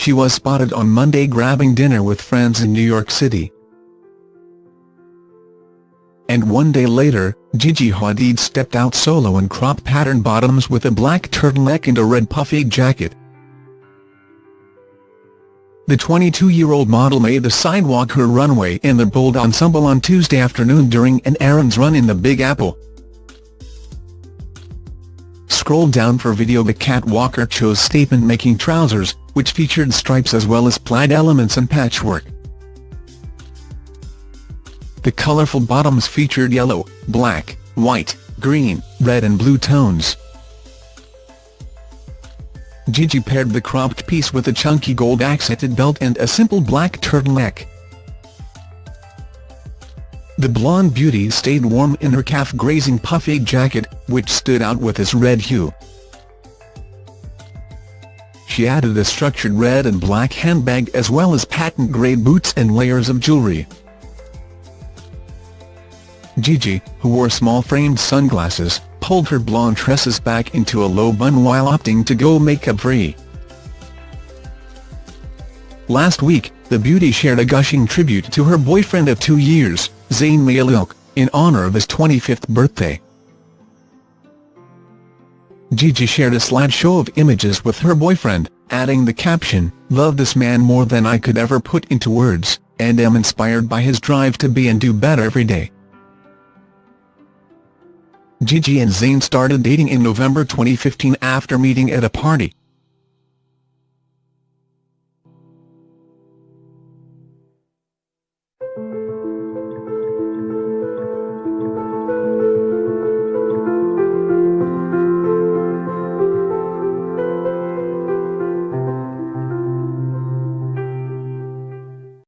she was spotted on Monday grabbing dinner with friends in New York City. And one day later, Gigi Hadid stepped out solo in crop pattern bottoms with a black turtleneck and a red puffy jacket. The 22-year-old model made the sidewalk her runway in the bold ensemble on Tuesday afternoon during an errands run in the Big Apple. Scroll down for video The catwalker chose statement-making trousers, which featured stripes as well as plaid elements and patchwork. The colourful bottoms featured yellow, black, white, green, red and blue tones. Gigi paired the cropped piece with a chunky gold accented belt and a simple black turtleneck. The blonde beauty stayed warm in her calf-grazing puffy jacket, which stood out with its red hue. She added a structured red and black handbag as well as patent-grade boots and layers of jewellery. Gigi, who wore small-framed sunglasses, pulled her blonde tresses back into a low bun while opting to go makeup-free. Last week, the beauty shared a gushing tribute to her boyfriend of two years, Zayn Malik, in honour of his 25th birthday. Gigi shared a slideshow of images with her boyfriend, adding the caption, Love this man more than I could ever put into words, and am inspired by his drive to be and do better every day. Gigi and Zayn started dating in November 2015 after meeting at a party.